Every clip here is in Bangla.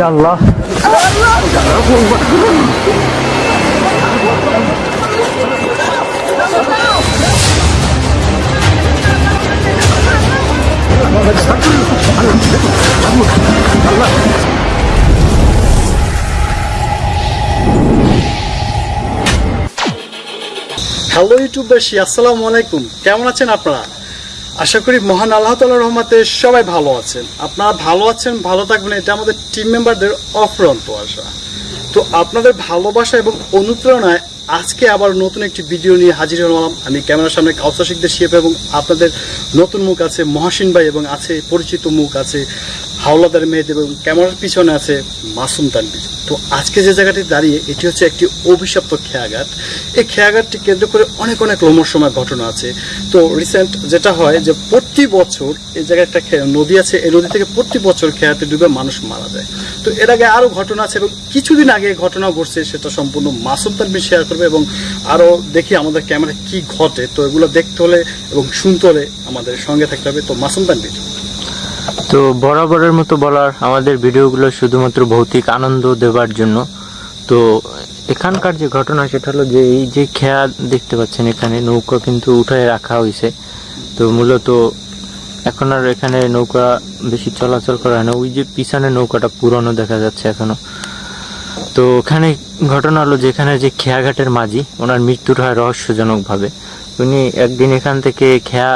আল্লাহ হ্যালো ইউটিউববাসী আসসালামু আলাইকুম। কেমন আছেন আপনারা? আশা করি মহান আল্লাহ তাল রহমাতে সবাই ভালো আছেন। আপনারা ভালো আছেন, ভালো থাকবেন, এটা আমাদের টিম মেম্বারদের অফরন্ত আশা। তো আপনাদের ভালোবাসা এবং অনুপ্রেরণায় আজকে আবার নতুন একটি ভিডিও নিয়ে হাজির হলাম। আমি ক্যামেরার সামনে কাউসাশিকদের শিপ এবং আপনাদের নতুন মুখ আছে মহাসিন ভাই এবং আছে পরিচিত মুখ আছে হাওলাদার মেয়েদেব এবং ক্যামেরার পিছনে আছে মাসুম তানবির তো আজকে যে জায়গাটি দাঁড়িয়ে, এটি হচ্ছে একটি অভিশপ্ত খেয়াঘাট। এই খেয়াঘাটটি কেন্দ্র করে অনেক অনেক রোমরসময় ঘটনা আছে। তো রিসেন্ট যেটা হয় যে প্রতি বছর এই জায়গায় একটা নদী আছে, এই নদী থেকে প্রতি বছর খেয়াতে ডুবে মানুষ মারা যায়। তো এর আগে আরও ঘটনা আছে এবং কিছুদিন আগে ঘটনা ঘটছে, সেটা সম্পূর্ণ মাসুম তানবির শেয়ার করবে এবং আরও দেখি আমাদের ক্যামেরা কি ঘটে। তো এগুলো দেখতে হলে এবং শুনতে হলে আমাদের সঙ্গে থাকতে হবে। তো মাসুম তানবির তো বরাবরের মতো বলার আমাদের ভিডিওগুলো শুধুমাত্র ভৌতিক আনন্দ দেওয়ার জন্য। তো এখানকার যে ঘটনা সেটা হলো যে এই যে খেয়া দেখতে পাচ্ছেন এখানে, নৌকা কিন্তু উঠায় রাখা হয়েছে তো মূলত এখন আর এখানে নৌকা বেশি চলাচল করা হয় না। ওই যে পিছনে নৌকাটা পুরনো দেখা যাচ্ছে এখনও। তো ওখানে ঘটনা হলো যে এখানে যে খেয়াঘাটের মাঝি, ওনার মৃত্যুর হয় রহস্যজনকভাবে। উনি একদিন এখান থেকে খেয়া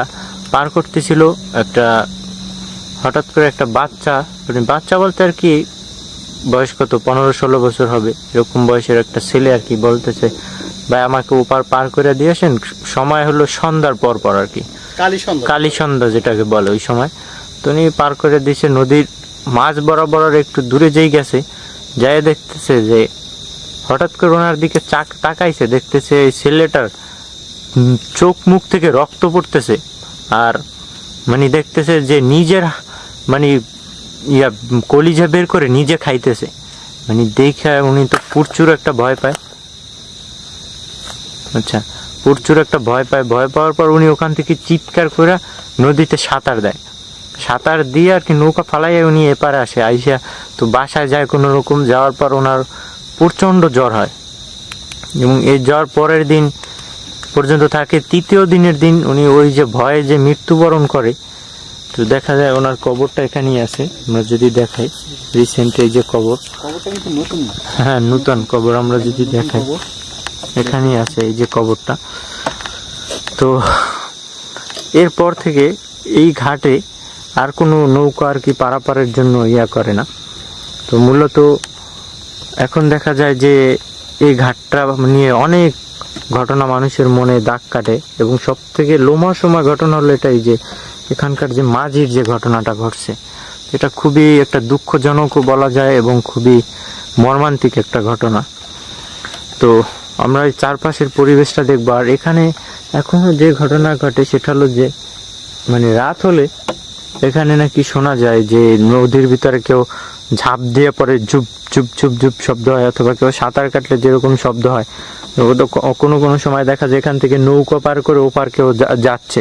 পার করতেছিল একটা হঠাৎ করে একটা বাচ্চা মানে বাচ্চা বলতে আর কি বয়স কত? পনেরো ষোলো বছর হবে। এরকম বয়সের একটা ছেলে আর কি বলতেছে ভাই আমাকে ওপার পার করে দিয়েছেন সময় হলো সন্ধ্যার পর পর আর কি। কালী সন্ধ্যা। যেটাকে বলে ওই সময়। তো উনি পার করে দিয়েছে নদীর মাঝ বরাবর একটু দূরে যেই গেছে যাই দেখতেছে যে হঠাৎ করে ওনার দিকে চাক তাকাইছে দেখতেছে এই ছেলেটার চোখ মুখ থেকে রক্ত পড়তেছে। আর মানে দেখতেছে যে নিজের মানে ইয়া কলিজা বের করে নিজে খাইতেছে। মানে দেখে উনি তো প্রচুর একটা ভয় পায়। আচ্ছা প্রচুর একটা ভয় পায়। ভয় পাওয়ার পর উনি ওখান থেকে চিৎকার করে নদীতে সাঁতার দেয়। সাঁতার দিয়ে আর কি নৌকা ফালাইয়া উনি এপারে আসে। আইসা তো বাসায় যায় কোনো রকম। যাওয়ার পর ওনার প্রচণ্ড জ্বর হয়। এবং এই জ্বর পরের দিন পর্যন্ত থাকে। তৃতীয় দিনের দিন উনি ওই যে ভয়ে যে মৃত্যুবরণ করে তো দেখা যায় ওনার কবরটা এখানেই আছে। আমরা যদি দেখাই রিসেন্ট এই যে কবর। হ্যাঁ নূতন কবর আমরা যদি দেখাই। এখানেই আছে এই যে কবরটা। তো এরপর থেকে এই ঘাটে আর কোনো নৌকা আর কি পারাপারের জন্য ইয়া করে না। তো মূলত এখন দেখা যায় যে এই ঘাটটা নিয়ে অনেক ঘটনা মানুষের মনে দাগ কাটে এবং সব থেকে লোমাসময় ঘটনা হলো এটাই যে এখানকার যে মাঝির যে ঘটনাটা ঘটছে, এটা খুবই একটা দুঃখজনকও বলা যায় এবং খুবই মর্মান্তিক একটা ঘটনা। তো আমরা এই চারপাশের পরিবেশটা দেখব। আর এখানে এখনও যে ঘটনা ঘটে, সেটা হলো যে মানে রাত হলে এখানে নাকি শোনা যায় যে নদীর ভিতরে কেউ ঝাঁপ দিয়ে পরে চুপ চুপ চুপ চুপ শব্দ হয় অথবা কেউ সাঁতার কাটলে যেরকম শব্দ হয়। কোনো কোনো সময় দেখা যায় এখান থেকে নৌকা পার করে ওপার কেউ যাচ্ছে।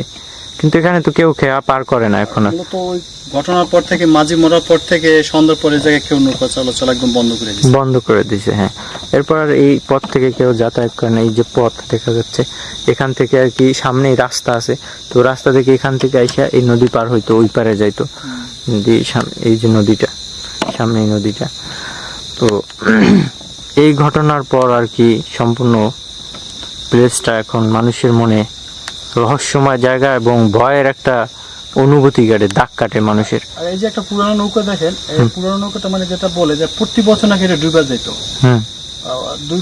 কিন্তু এখানে তো কেউ খেয়া পার করে না এখন আর। ওই ঘটনার পর থেকে মাঝি মরার পর থেকে সন্ধ্যার পরে জায়গায় কেউ নৌকা চলাচল একদম বন্ধ করে দিচ্ছে বন্ধ করে দিয়েছে হ্যাঁ। এরপর আর এই পথ থেকে কেউ যাতায়াত করে না এই যে পথ দেখা যাচ্ছে এখান থেকে আর কি সামনেই রাস্তা আছে। তো রাস্তা থেকে এখান থেকে আইসা এই নদী পার হইতো ওই পারে যাইতো। নদী এই যে নদীটা সামনে এই নদীটা। তো এই ঘটনার পর আর কি সম্পূর্ণ প্লেসটা এখন মানুষের মনে রহস্যময় জায়গা এবং ভয়ের একটা অনুভূতি কাটে দাগ কাটে মানুষের। আর এই যে একটা পুরানো নৌকা দেখেন এই পুরানো নৌকাটা মানে যেটা বলে যে প্রতি বছর নাকি এটা ডুবে যেত। হুম।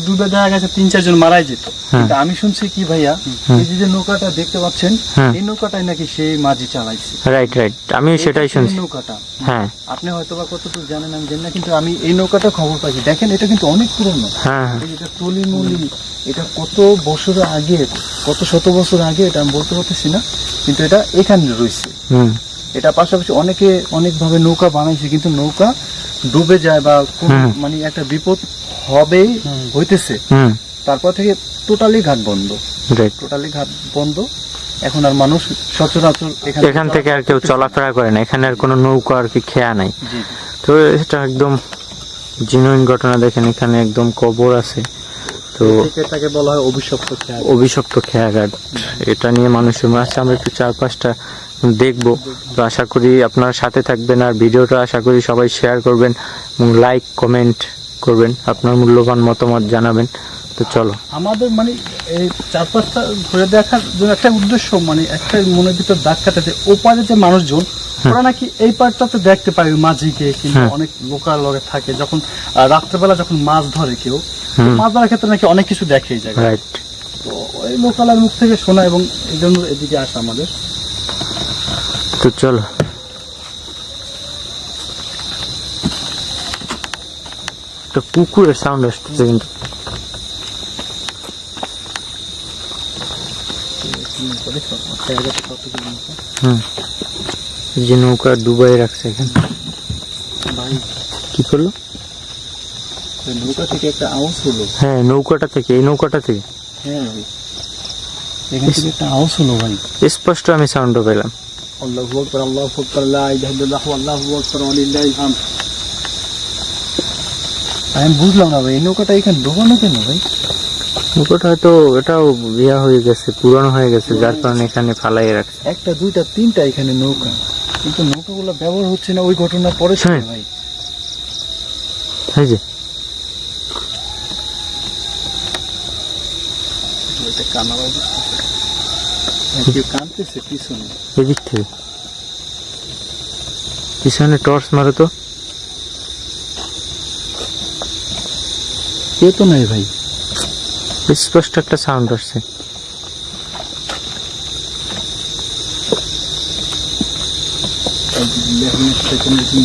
ডুবে দেখা গেছে তিন চারজন মারাই যেত। হ্যাঁ। কিন্তু আমি শুনছি কি ভাইয়া। এই যে নৌকাটা দেখতে পাচ্ছেন হ্যাঁ। এই নৌকাটাই নাকি সেই মাঝি চালাইছে। রাইট রাইট আমি সেটাই শুনছি। নৌকাটা? হ্যাঁ। আপনি হয়তো বা কতটুকু জানেন আমি জানি না কিন্তু আমি এই নৌকাটা খবর পাইছি। দেখেন এটা কিন্তু অনেক পুরনো। মলি এটা কত বছর আগে কত শত বছর আগে এটা আমি বলতে পারতেছি না কিন্তু এটা এখানে রয়েছে। এটা পাশাপাশি অনেকে অনেকভাবে নৌকা বানাইছে কিন্তু নৌকা ডুবে যায় বা কোন মানে একটা বিপদ হবেই হইতেছে। তারপর থেকে টোটালি ঘাট বন্ধ। টোটালি ঘাট বন্ধ। এখন আর মানুষ সচরাচর এখান থেকে আর কেউ চলাফেরা করে না। এখানে আর কোনো নৌকা আর কি খেয়া নাই। তো এটা একদম জিনুইন ঘটনা দেখেন এখানে একদম কবর আছে। তো এটাকে বলা হয় অভিশপ্ত খেয়া অভিশপ্ত খেয়াঘাট। এটা নিয়ে মানুষের মাঝে আমরা একটু চার পাঁচটা দেখব। তো আশা করি আপনার সাথে থাকবেন আর ভিডিওটা আশা করি সবাই শেয়ার করবেন এবং লাইক কমেন্ট করবেন আপনার মূল্যবান মতামত জানাবেন তো চলো। আমাদের মানে এই চার পাঁচটা ঘুরে দেখার জন্য একটা উদ্দেশ্য মানে একটা মনের ভিতর দাগ কাটাতে ওপারে যে মানুষজন ওরা নাকি এই পার্টটাতে দেখতে পায় মাঝিকে কিংবা হ্যাঁ। অনেক লোকাল লগে থাকে যখন রাত্রেবেলা যখন মাছ ধরে কেউ মাছ ধরার ক্ষেত্রে নাকি অনেক কিছু দেখে এই জায়গায়। রাইট তো ওই লোকালের মুখ থেকে শোনা এবং এই জন্য এদিকে আসা আমাদের। তো চলো। একটা কুকুরের সাউন্ড আসতেছে কিন্তু হুম যে নৌকা ডুবাই রাখছে এখানে কি করল নৌকা থেকে একটা আওয়াজ হলো হ্যাঁ নৌকাটা থেকে এই নৌকাটা থেকে হ্যাঁ এখান থেকে একটা আওয়াজ হলো ভাই স্পষ্ট আমি সাউন্ডও পেলাম আল্লাহু আকবার আল্লাহু আকবার লা ইলাহা ইল্লাল্লাহ আল্লাহু আকবার ওয়া লিল্লাহিল হামদ আমি বুঝলাম না ভাই এই নৌকাটা এখানে ডোবানো কেন ভাই? নৌকাটা হয়তো এটাও ইয়া হয়ে গেছে পুরনো হয়ে গেছে যার কারণে এখানে ফালাই রাখছে। একটা দুইটা তিনটা এখানে নৌকা। কিন্তু নৌকাগুলো ব্যবহার হচ্ছে না ওই ঘটনার পরে হ্যাঁ। ভাই। এই যে। কানতেছে পিছনে। এদিক থেকে। পিছনে টর্চ মারো তো। কেউ তো নাই ভাই স্পষ্ট একটা সাউন্ড আসছে।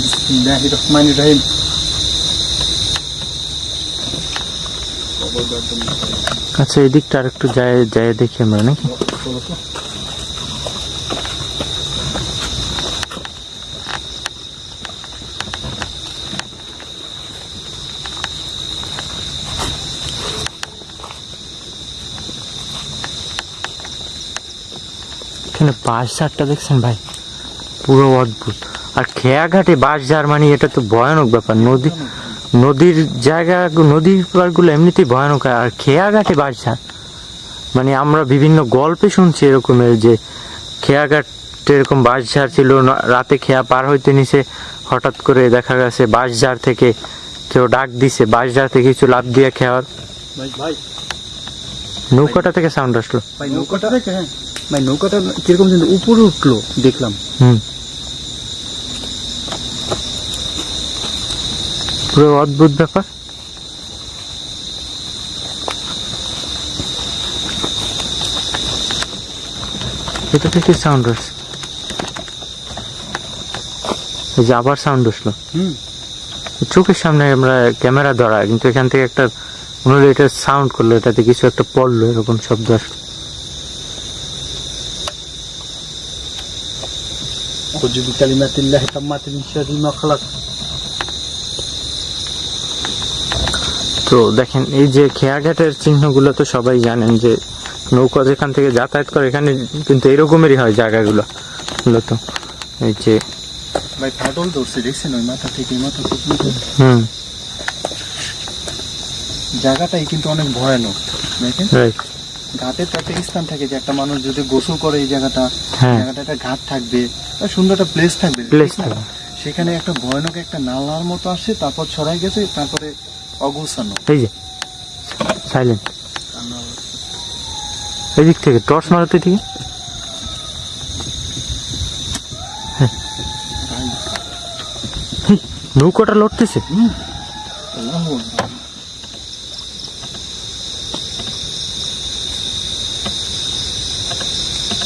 বিসমিল্লাহির রহমানির রহিম। আচ্ছা এদিকটা আর একটু যায় যায় দেখি আমরা নাকি? এখানে বাঁশ ঝাড়টা দেখছেন ভাই? পুরো অদ্ভুত। আর খেয়াঘাটে বাঁশ ঝাড় মানে এটা তো ভয়ানক ব্যাপার। নদী নদীর জায়গা নদীর পাড়গুলো এমনিতেই ভয়ানক। আর খেয়াঘাটে বাঁশ ঝাড় মানে আমরা বিভিন্ন গল্পে শুনছি এরকমের যে খেয়াঘাট এরকম বাঁশঝাড় ছিল রাতে খেয়া পার হইতে নিছে হঠাৎ করে দেখা গেছে বাঁশঝাড় থেকে কেউ ডাক দিছে বাঁশঝাড় থেকে কিছু লাভ দিয়ে খেয়ার। নৌকাটা থেকে সাউন্ড আসলো। নৌকাটা থেকে হ্যাঁ। ভাই নৌকাটা কীরকম যেন উপরে উঠল দেখলাম। হুম। পুরো অদ্ভুত ব্যাপার। এটা থেকে সাউন্ড আসছে? এই যে আবার সাউন্ড আসলো। হুম। চোখের সামনে আমরা ক্যামেরা ধরা কিন্তু এখান থেকে একটা মনে হলো এটা সাউন্ড করল এটাতে কিছু একটা পড়ল এরকম শব্দ আসলো। أعوذ بكلمات الله التامات من شر ما خلق তো দেখেন এই যে খেয়াঘাটের চিহ্নগুলো তো সবাই জানেন যে নৌকা যেখান থেকে যাতায়াত করে এখানে কিন্তু এরকমেরই হয় জায়গাগুলো মূলত এই যে ভাই ফাটল ধরছে দেখছেন ওই মাথা থেকে এই মাথা পর্যন্ত হুম জায়গাটাই কিন্তু অনেক ভয়ানক দেখেন রাইট ঘাটের তো একটা স্থান থাকে যে একটা মানুষ যদি গোসল করে এই জায়গাটা হ্যাঁ। জায়গাটা একটা ঘাট থাকবে সুন্দর একটা প্লেস থাকবে। প্লেস ঠিক না? থাকে সেখানে একটা ভয়ানক একটা নালার মতো আসছে তারপর ছড়াই গেছে তারপরে অগোছানো। এই যে সাইলেন্ট এই দিক থেকে টর্চ মারতে থেকে নৌকাটা লড়তেছে আল্লাহু আকবার।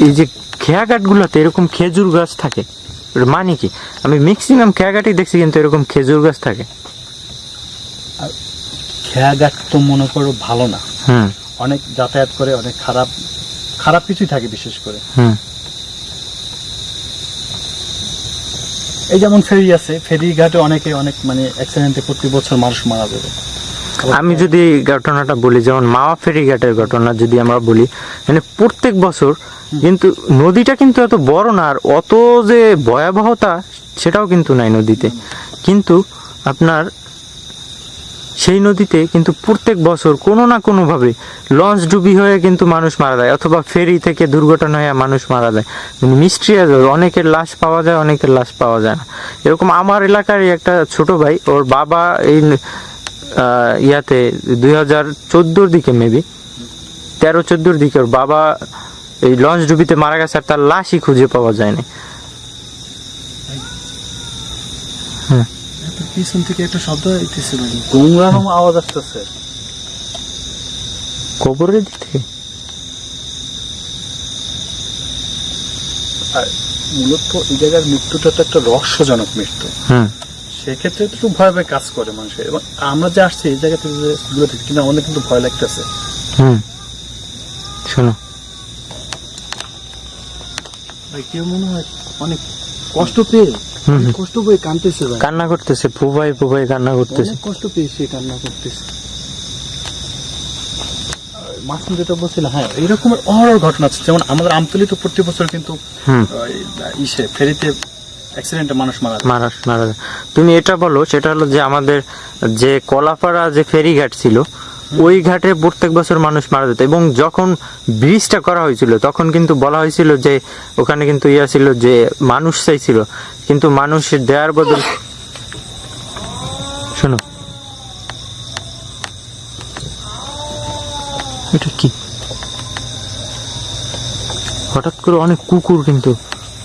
এই যে খেয়াঘাট গুলোতে এরকম খেজুর গাছ থাকে মানে কি? আমি ম্যাক্সিমাম খেয়াঘাটই দেখছি কিন্তু এরকম খেজুর গাছ থাকে। খেয়াঘাট তো মনে করো ভালো না। হুম। অনেক যাতায়াত করে অনেক খারাপ খারাপ কিছুই থাকে বিশেষ করে। হুম। এই যেমন ফেরি আছে ফেরি ঘাটে অনেকে অনেক মানে অ্যাক্সিডেন্টে প্রতি বছর মানুষ মারা যাবে। আমি যদি ঘটনাটা বলি যেমন মাওয়া ফেরিঘাটের ঘটনা যদি আমরা বলি মানে প্রত্যেক বছর কিন্তু নদীটা কিন্তু এত বড় না আর অত যে ভয়াবহতা সেটাও কিন্তু নাই নদীতে। কিন্তু আপনার সেই নদীতে কিন্তু প্রত্যেক বছর কোনো না কোনোভাবে লঞ্চ ডুবি হয়ে কিন্তু মানুষ মারা যায় অথবা ফেরি থেকে দুর্ঘটনা হয়ে মানুষ মারা যায়। মানে মিস্ট্রি আছে অনেকের লাশ পাওয়া যায় অনেকের লাশ পাওয়া যায় না। এরকম আমার এলাকারই একটা ছোট ভাই ওর বাবা এই ইয়াতে দুই হাজার চোদ্দোর দিকে মেবি তেরো চোদ্দোর দিকে ওর বাবা এই লঞ্চ ডুবিতে মারা গেছে আর তার লাশই খুঁজে পাওয়া যায়নি। পিছন থেকে একটা শব্দ হইতেছে ভাই গোংরানো আওয়াজ আসতেছে। কবরের দিক থেকে? আর মূলত এই জায়গার মৃত্যুটা তো একটা রহস্যজনক মৃত্যু। হুম সেক্ষেত্রে তো একটু ভয় ভয় কাজ করে মানুষের এবং আমরা যে আসছি এই জায়গা থেকে যে দূরে থেকে কিন্তু আমাদের কিন্তু ভয় লাগতেছে। হুম। শোনো। ভাই কেউ মনে হয় অনেক কষ্ট পেয়ে। কষ্ট পেয়ে কানতেছে ভাই। কান্না করতেছে ফুবাই ফুবাই কান্না করতেছে। কষ্ট পেয়ে সে কান্না করতেছে। মাসুম যেটা বলছিল হ্যাঁ এইরকমের অহরহ ঘটনা আছে যেমন আমাদের আমতলি তো প্রতি বছর কিন্তু ইসে ফেরিতে অ্যাক্সিডেন্টে মানুষ মারা মারা মারা তুমি এটা বলো সেটা হলো যে আমাদের যে কলাপাড়া যে ফেরিঘাট ছিল ওই ঘাটে প্রত্যেক বছর মানুষ মারা যেত। এবং যখন ব্রিজটা করা হয়েছিল তখন কিন্তু বলা হয়েছিল যে ওখানে কিন্তু ইয়া ছিল যে মানুষ চাইছিল। কিন্তু মানুষ দেওয়ার বদল শোনো। এটা কি? হঠাৎ করে অনেক কুকুর কিন্তু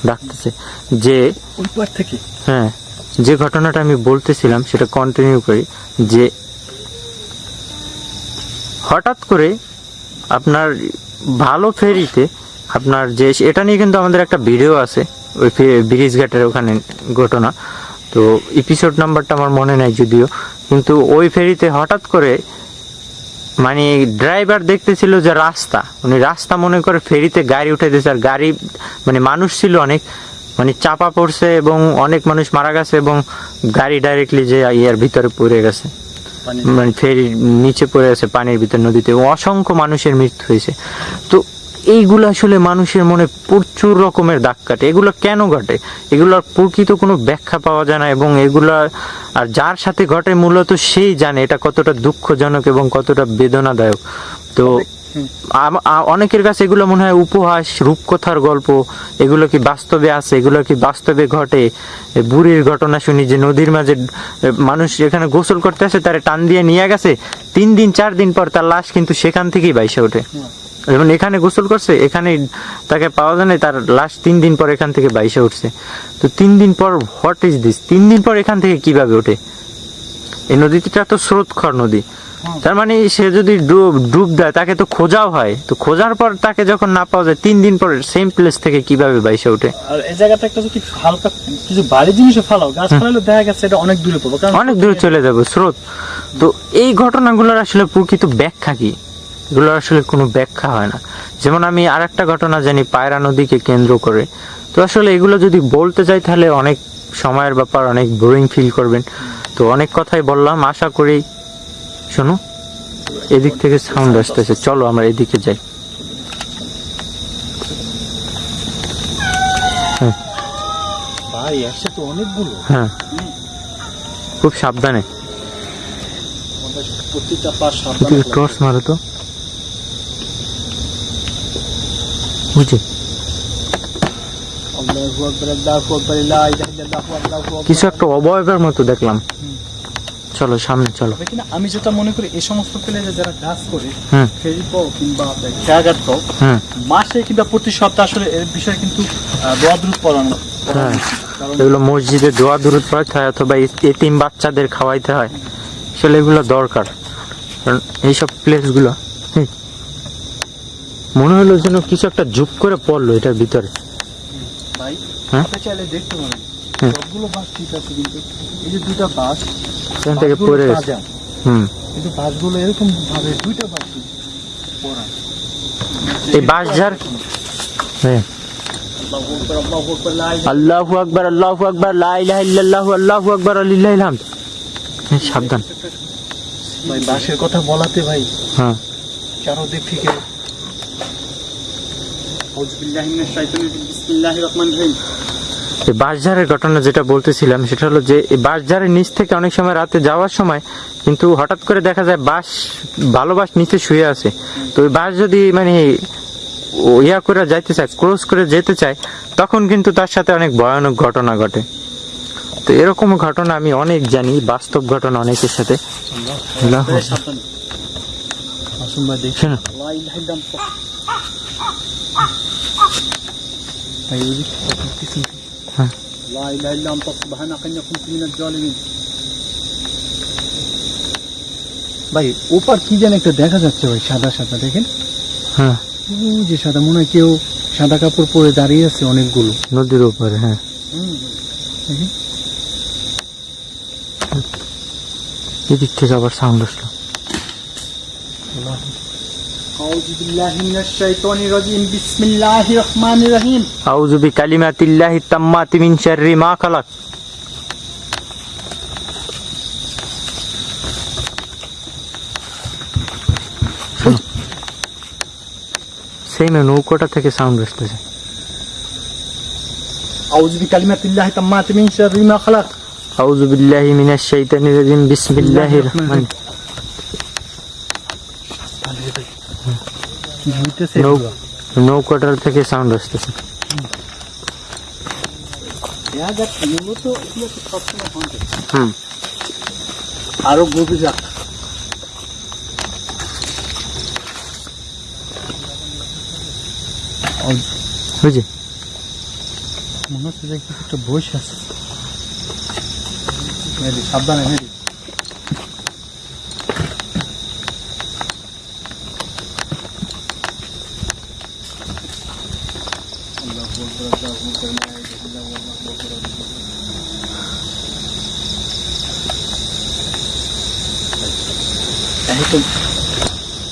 ডাকতেছে। যে থেকে? হ্যাঁ যে ঘটনাটা আমি বলতেছিলাম সেটা কন্টিনিউ করি যে হঠাৎ করে আপনার ভালো ফেরিতে আপনার যে এটা নিয়ে কিন্তু আমাদের একটা ভিডিও আছে ওই ব্রিজ ঘাটের ওখানে ঘটনা। তো এপিসোড নাম্বারটা আমার মনে নাই যদিও কিন্তু ওই ফেরিতে হঠাৎ করে মানে ড্রাইভার দেখতেছিল যে রাস্তা। উনি রাস্তা মনে করে ফেরিতে গাড়ি উঠে দিয়েছে আর গাড়ি মানে মানুষ ছিল অনেক মানে চাপা পড়ছে এবং অনেক মানুষ মারা গেছে এবং গাড়ি ডাইরেক্টলি যে ইয়ার ভিতরে পড়ে গেছে। মানে ফেরি নিচে পড়ে গেছে পানির ভিতর নদীতে। অসংখ্য মানুষের মৃত্যু হয়েছে। তো এইগুলো আসলে মানুষের মনে প্রচুর রকমের দাগ কাটে। এগুলো কেন ঘটে? এগুলোর প্রকৃত কোনো ব্যাখ্যা পাওয়া যায় না এবং এগুলা আর যার সাথে ঘটে মূলত সেই জানে এটা কতটা দুঃখজনক এবং কতটা বেদনাদায়ক। তো অনেকের কাছে এগুলো মনে হয় উপহাস, রূপকথার গল্প, এগুলো কি বাস্তবে আছে, এগুলো কি বাস্তবে ঘটে? বুড়ির ঘটনা শুনি যে নদীর মাঝে মানুষ এখানে গোসল করতে আসে, তারে টান দিয়ে নিয়ে গেছে, তিন দিন, চার দিন পর তার লাশ কিন্তু সেখান থেকেই বাইসে ওঠে। যেমন এখানে গোসল করছে এখানে তাকে পাওয়া যায় না তার লাশ তিন দিন পর এখান থেকে বাইসে উঠছে। তো তিন দিন পর হোয়াট ইজ দিস তিন দিন পর এখান থেকে কীভাবে ওঠে? এই নদীটা তো স্রোতখর নদী। তার মানে সে যদি ডুব ডুব দেয় তাকে তো খোঁজাও হয়। তো খোঁজার পর তাকে যখন না পাওয়া যায় তিন দিন পর সেম প্লেস থেকে কীভাবে বাইসে ওঠে? আর এই জায়গাতে একটা যদি হালকা কিছু বাড়ি জিনিসও ফালাও গাছ ফালালে দেখা গেছে এটা অনেক দূরে কারণ অনেক দূরে চলে যাবে স্রোত। তো এই ঘটনাগুলোর আসলে প্রকৃত ব্যাখ্যা কি? এগুলোর আসলে কোনো ব্যাখ্যা হয় না। যেমন আমি আর একটা ঘটনা জানি পায়রা নদীকে কেন্দ্র করে। তো আসলে এগুলো যদি বলতে যাই তাহলে অনেক সময়ের ব্যাপার অনেক বোরিং ফিল করবেন। তো অনেক কথাই বললাম আশা করি শোনো এদিক থেকে সাউন্ড আসতেছে। চলো আমরা এদিকে যাই। ভাই হ্যাঁ। খুব সাবধানে। টর্চ মারো তো বুঝি আল্লাহু আকবার আল্লাহু আকবার লা ইলাহা ইল্লাল্লাহু আল্লাহু আকবার কিছু একটা অবয়বের মতো দেখলাম। চলো সামনে চলো। আমি যেটা মনে করি এই সমস্ত প্লেয়ারে যারা কাজ করে হুম। ফেরি পাও কিংবা খেয়াঘাট মাসে কিংবা প্রতি সপ্তাহে আসলে এর বিষয়ে কিন্তু দোয়া দ্রুত পড়ানো হ্যাঁ। এগুলো মসজিদে দোয়া দূরত পড়াতে হয় অথবা এতিম বাচ্চাদের খাওয়াইতে হয়। আসলে এগুলো দরকার। কারণ এইসব প্লেসগুলো মনে হলো যেন কিছু একটা জুপ করে পড়ল এটার ভিতরে। ভাই হ্যাঁ? চাইলে দেখতে পারেন। সবগুলো বাস ঠিক আছে কিন্তু এই যে দুইটা বাস এখান থেকে বাসগুলো পড়ে গেছে। হুম। কিন্তু বাসগুলো এরকম ভাবে দুইটা বাস পড়া। এই বাঁশঝাড় হ্যাঁ। আল্লাহু আকবার আল্লাহু আকবার লা ইলাহা ইল্লাল্লাহু আল্লাহু আকবার হামদ। হ্যাঁ, সাবধান। ভাই বাসের কথা বলাতে ভাই হ্যাঁ। চারোদিক থেকে আউযুবিল্লাহি মিনাশ শাইতানির রাজিম বিসমিল্লাহির রহমানির রহিম এই বাঁশঝাড়ের ঘটনা যেটা বলতেছিলাম সেটা হলো যে এই বাঁশঝাড়ের নিচ থেকে অনেক সময় রাতে যাওয়ার সময় কিন্তু হঠাৎ করে দেখা যায় বাস ভালো বাঁশ নিচে শুয়ে আছে। তো ওই বাস যদি মানে ইয়া করে যাইতে চায় ক্রস করে যেতে চায় তখন কিন্তু তার সাথে অনেক ভয়ানক ঘটনা ঘটে। তো এরকম ঘটনা আমি অনেক জানি বাস্তব ঘটনা অনেকের সাথে। শোনো, আনতা সুবহানাকা ইন্নী কুনতু মিনাজ জালিমিন ভাই ওপার কি যেন একটা দেখা যাচ্ছে ভাই সাদা সাদা দেখেন। হ্যাঁ। যে সাদা মনে হয় কেউ সাদা কাপড় পরে দাঁড়িয়ে আছে অনেকগুলো। নদীর উপরে হ্যাঁ। দেখেন। এদিক থেকে আবার সাউন্ড আসলো। أعوذ بالله من الشيطان الرجيم بسم الله الرحمن الرحيم আউযু বিকালিমাতিল্লাহি তাম্মাতি মিন শাররি মা খালাক সেই নৌকোটা থেকে সাউন্ড আসতেছে أعوذ بكلمات الله التامات من شر ما خلق আউযু বিল্লাহি মিনাশ শাইতানির রাজিম বিসমিল্লাহির রহমান কি হইতেছে নৌ নৌকোটার থেকে সাউন্ড আসতেছে। হুম। আরও গভীর রাখ বুঝি মনে হচ্ছে যে একটা বসে আছে। সাবধানে মেরি একদম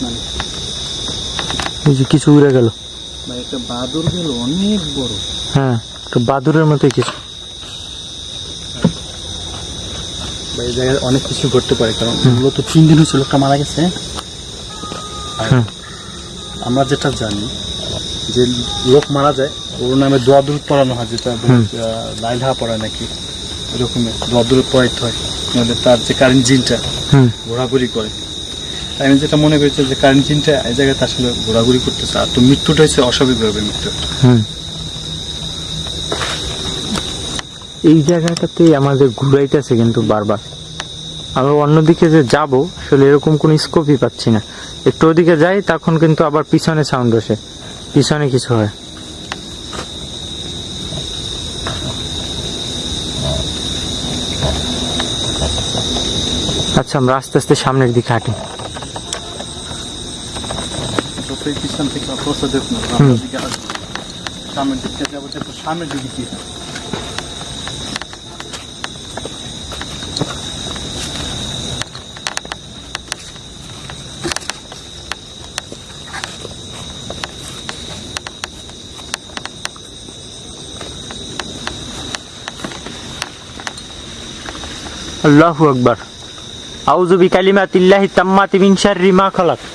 মানে বুঝি কিছু উড়ে গেল। ভাই একটা বাদর গেল অনেক বড়। হ্যাঁ তো বাদুরের মতোই কিছু। জায়গায় অনেক কিছু ঘটতে পারে কারণ মূলত তিন দিন লোকটা মারা গেছে। আমরা যেটা জানি যে লোক মারা যায় ওর নামে দোয়া দূর পড়ানো হয় যেটা। লাইলহা পড়ায় নাকি এরকমই দোয়া দূর পড়াইতে হয়। নাহলে তার যে কারেন্ট জিনটা ঘোরাঘুরি করে। তাই আমি যেটা মনে করছি যে কারেন্ট জিনটা এই জায়গাতে আসলে ঘোরাঘুরি করতেছে, আর তো মৃত্যুটা হচ্ছে অস্বাভাবিকভাবে মৃত্যু। এই জায়গাটাতে আমাদের ঘুরাইতেছে কিন্তু বারবার। আমরা অন্যদিকে যে যাব, আসলে এরকম কোনো স্কোপই পাচ্ছি না। একটু ওদিকে যাই, তখন কিন্তু আবার পিছনে সাউন্ড আসে। পিছনে কিছু হয়। আচ্ছা আমরা আস্তে আস্তে সামনের দিকে হাঁটি। যতই পিছন থেকে অবস্থা দেখুন হুম। রাস্তার দিকে আসবে। সামনের দিকে যাব দেখো সামনের দিকে কি হয়। আল্লাহু আকবার আউযু বিকালিমাতিল্লাহি তাম্মাতি মিন শাররি মা খালাক দেখ,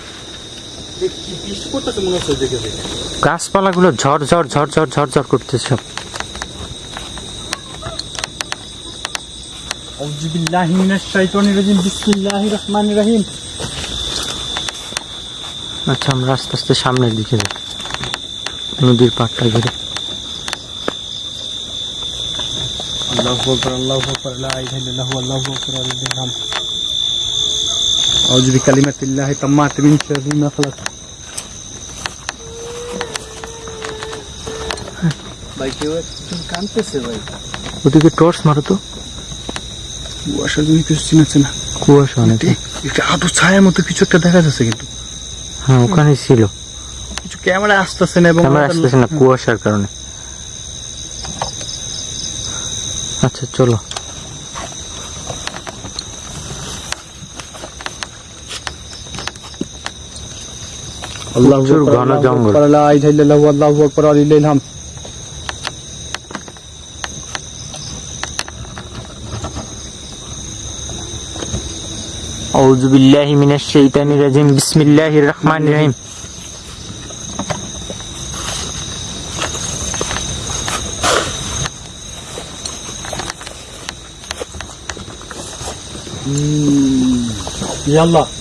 গাছপালা গুলো গাছপালাগুলো ঝরঝর ঝরঝর ঝরঝর করতেছে। আচ্ছা আমরা আস্তে আস্তে সামনের দিকে যাই। নদীর পাড়টা ঘিরে। আল্লাহু আকবার আল্লাহু আকবার। শাররি মা খালাক ভাই কেউ একজন কানতেছে ভাই। ওদিকে টর্চ মারো তো। কুয়াশা তুমি কিছু চিনাচ্ছে না। কুয়াশা অনেক। একটা আদু ছায়ার মতো কিছু একটা দেখা যাচ্ছে কিন্তু। হ্যাঁ ওখানে ছিল। কিছু ক্যামেরা আসতেছে না এবং ক্যামেরা আসতেছে না কুয়াশার কারণে। আচ্ছা চলো। Allah Şu Ghana jungle. La ilahe illallah Allahu ekber alillahil hamd. أعوذ بالله من الشيطان الرجيم بسم الله الرحمن الرحيم يلا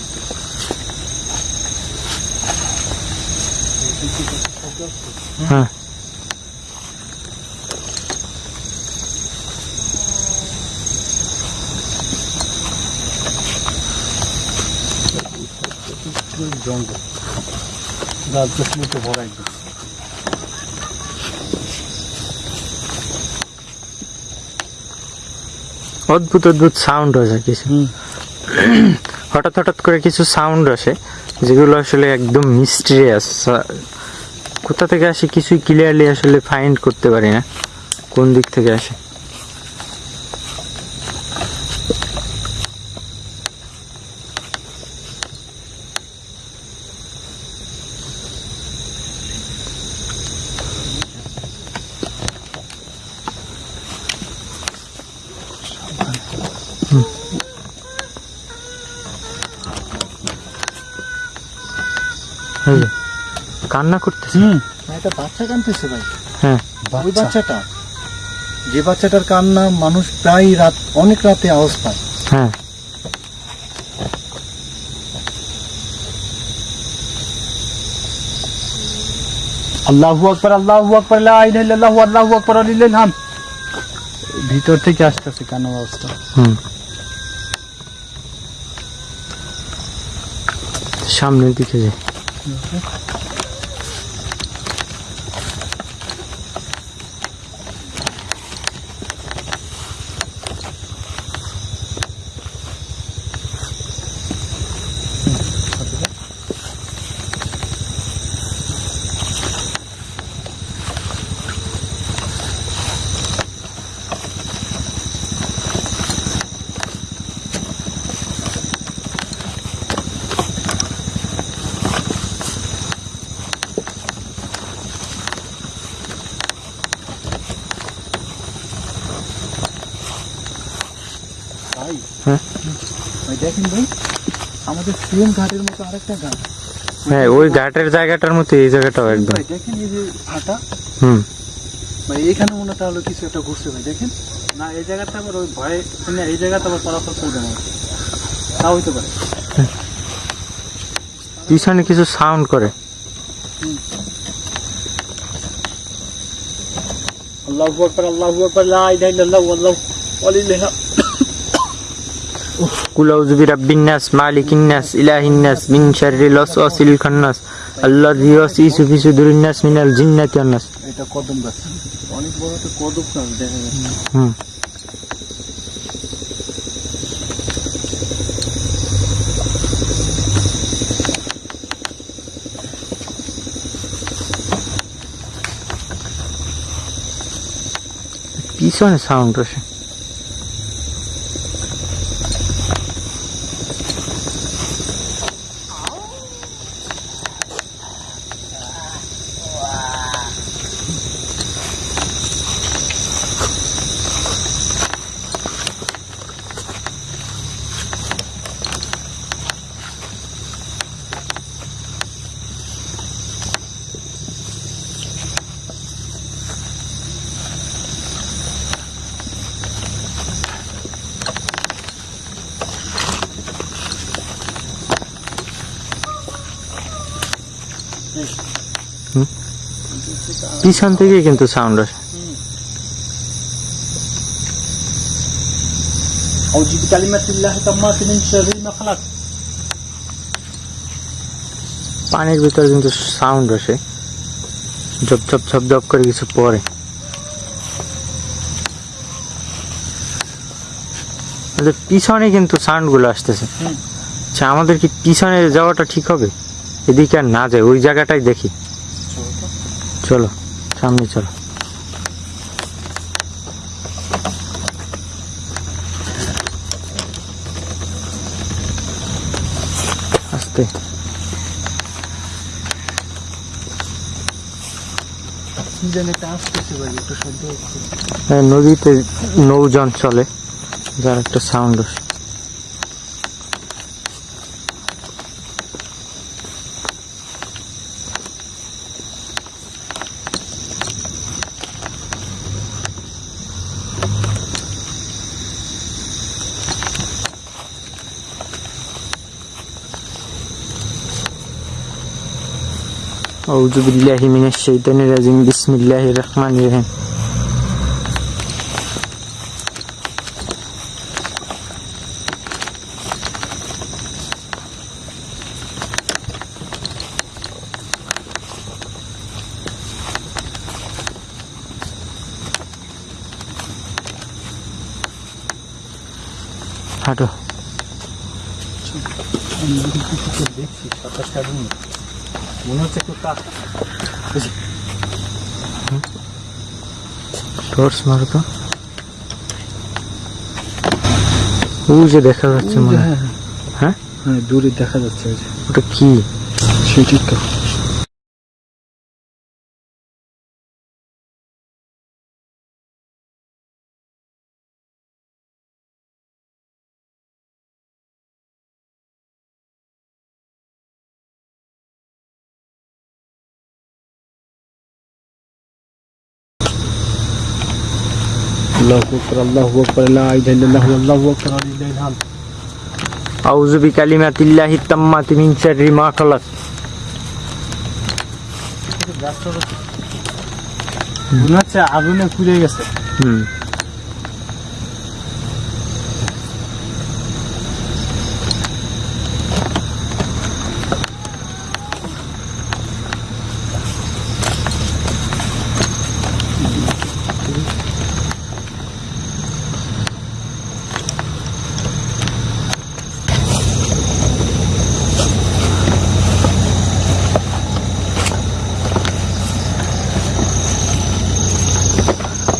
গাছ গাছগুলোতে ভরা একদম অদ্ভুত অদ্ভুত সাউন্ড আসে কিছু। হঠাৎ হঠাৎ করে কিছু সাউন্ড আসে যেগুলো আসলে একদম মিস্ট্রিয়াস কোথা থেকে আসে কিছুই ক্লিয়ারলি আসলে ফাইন্ড করতে পারি না কোন দিক থেকে আসে। কান্না করতেছে। একটা বাচ্চা কানতেছে ভাই। হ্যাঁ। ওই বাচ্চাটা? যে বাচ্চাটার কান্না মানুষ প্রায় রাত অনেক রাতে আওয়াজ পায়। হ্যাঁ। আল্লাহু আকবার আল্লাহু আকবার লা ইলাহা ইল্লাল্লাহু আল্লাহু আকবার হামদ ভিতর থেকে আসতেছে কান্নার আওয়াজটা। হুম। সামনের দিকে যে ভাই হ্যাঁ? ভাই দেখেন ভাই সিএম ঘাটের মতো আরেকটা ঘাট। হ্যাঁ ওই ঘাটের জায়গাটার মতো এই জায়গাটাও একদম। দেখেন এই যে ভাটা হুম। ভাই এখানে মনে তাহলে কিছু একটা ঘুরছে ভাই দেখেন। না এই জায়গাতে আবার ওই ভয়ে না এই জায়গাতে আবার চলাচল করবে না। তাও হইতে পারে। পিছনে কিছু সাউন্ড করে। আল্লাহু আকবার আল্লাহু আকবার লা ইলাহা ইল্লাল্লাহু আল্লাহু ওয়ালিল্লাহিল হামদ কুল আউযু বিরাব্বিন নাস মালিকিন নাস ইলাহিন নাস মিন শাররিল ওয়াসওয়াসিল খান্নাস আল্লাযী ইউওয়াসওয়িসু ফি সুদুরিন নাস মিনাল জিন্নাতি ওয়ান নাস। এটা কদম গাছ। অনেক বড় তো কদম গাছ দেখা যাচ্ছে। হুম। পিছনে সাউন্ড আসে। পিছন থেকে কিন্তু সাউন্ড আসে أعوذ بكلمات الله التامات من شر ما خلق পানির ভিতরে কিন্তু সাউন্ড আসে ঝপ ঝপ ঝপ ঝপ করে কিছু পড়ে আমাদের পিছনে কিন্তু সাউন্ড গুলো আসতেছে হুম। আচ্ছা আমাদের কি পিছনে যাওয়াটা ঠিক হবে এদিকে আর না যায় ওই জায়গাটাই দেখি চলো সামনে চলো। আস্তে। হ্যাঁ, নদীতে নৌযান চলে যার একটা সাউন্ড আসে। أعوذ بالله من الشيطان الرجيم بسم الله الرحمن الرحيم হাঁটো দেখছি সাতাশ কাটুন মনে হচ্ছে একটু কাক। টর্চ মারো তো। ওই যে দেখা যাচ্ছে মনে হয়। হ্যাঁ হ্যাঁ। হ্যাঁ? দূরে দেখা যাচ্ছে ওটা কি? সেটি আল্লাহু আকবার লা ইলাহা ইল্লাল্লাহ আল্লাহু আকবার লিল্লাহিল হামদ আউযু বিকালিমাতিল্লাহি তাম্মাতি মিন শাররি মা খালাক। মনে হচ্ছে আগুনে পুড়ে গেছে হুম।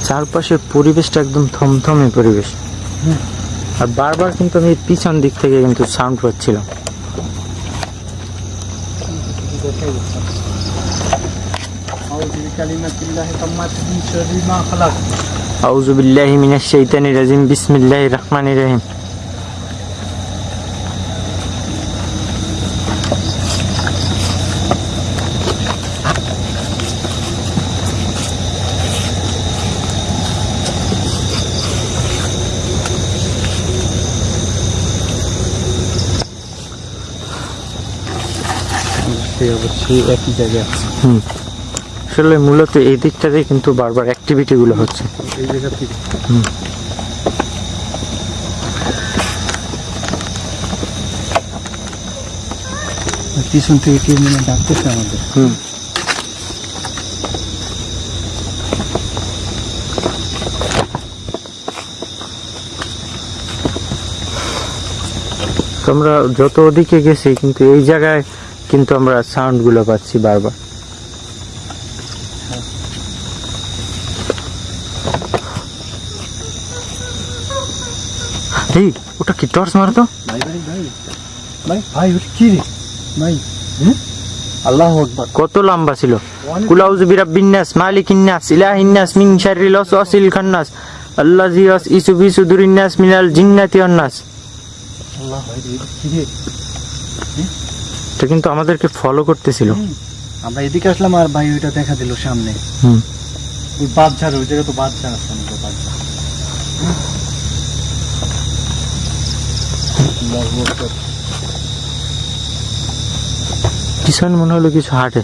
চারপাশের পরিবেশটা একদম থমথমে পরিবেশ। আর বারবার কিন্তু আমি পিছন দিক থেকে কিন্তু সাউন্ড পাচ্ছিলাম। আউজুবিল্লাহ মিনাশ শাইতানির রাজিম, বিসমিল্লাহির রহমানির রহিম। সে অবশ্যই একই জায়গায় আছে। আসলে মূলত এই দিকটাতে কিন্তু বারবার অ্যাক্টিভিটি গুলো হচ্ছে। এই জায়গা থেকে। পিছন থেকে কেউ মনে ডাকতেছে আমাদের। হুম। আমরা যত ওদিকে গেছি কিন্তু এই জায়গায় কিন্তু আমরা সাউন্ডগুলো পাচ্ছি বারবার। এই ওটা কি টর্চ মারতো? ভাই ভাই ভাই। ভাই ভাই ওটা কি রে? ভাই আল্লাহ আকবার। কত লম্বা ছিল? কুলাউযু বিরাব্বিন নাস মালিকিন নাস ইলাহিন নাস মিন শাররিল ওয়াসওয়াসিল খান্নাস আল্লাযী ইউসু ফি সুদুরিন নাস মিনাল জিন্নাতি ওয়ান নাস। আল্লাহ ভাই কি রে? এটা কিন্তু আমাদেরকে ফলো করতেছিল। আমরা এদিকে আসলাম আর ভাই ওইটা দেখা দিল সামনে। হুম। ওই বাচ্চার ওই জায়গায় তো বাচ্চা আছে না বাচ্চা আল্লাহু আকবার। পিছনে মনে হলো কিছু হাঁটে।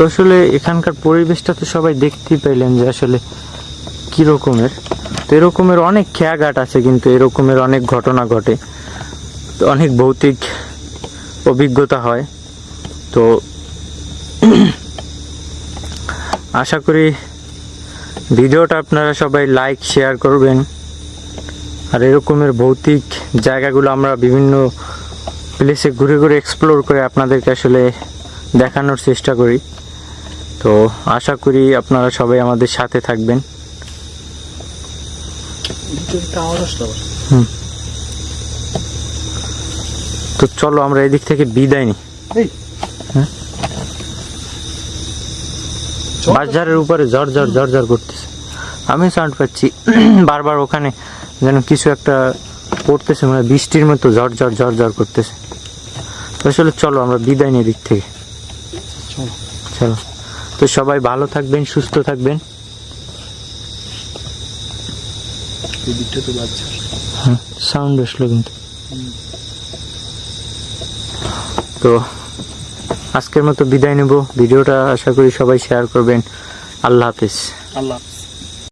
তো আসলে এখানকার পরিবেশটা তো সবাই দেখতেই পাইলেন যে আসলে কি রকমের। তো এরকমের অনেক খেয়াঘাট আছে কিন্তু এরকমের অনেক ঘটনা ঘটে। তো অনেক ভৌতিক অভিজ্ঞতা হয়। তো আশা করি ভিডিওটা আপনারা সবাই লাইক শেয়ার করবেন। আর এরকমের ভৌতিক জায়গাগুলো আমরা বিভিন্ন প্লেসে ঘুরে ঘুরে এক্সপ্লোর করে আপনাদেরকে আসলে দেখানোর চেষ্টা করি। তো আশা করি আপনারা সবাই আমাদের সাথে থাকবেন। তো চলো আমরা এদিক থেকে বিদায় নিই। হ্যাঁ? বাজারের উপরে ঝড় ঝড় ঝড় ঝড় করতেছে। আমি সাউন্ড পাচ্ছি। বারবার ওখানে যেন কিছু একটা পড়তেছে মানে বৃষ্টির মতো ঝড় ঝড় ঝড় ঝড় করতেছে। তো আসলে চলো আমরা বিদায় নিই এদিক থেকে। চলো। চলো। তো সবাই ভালো থাকবেন সুস্থ থাকবেন। তো সাউন্ড আসলো কিন্তু। তো আজকের মতো বিদায় নেব। ভিডিওটা আশা করি সবাই শেয়ার করবেন। আল্লাহ হাফিজ। আল্লাহ হাফেজ।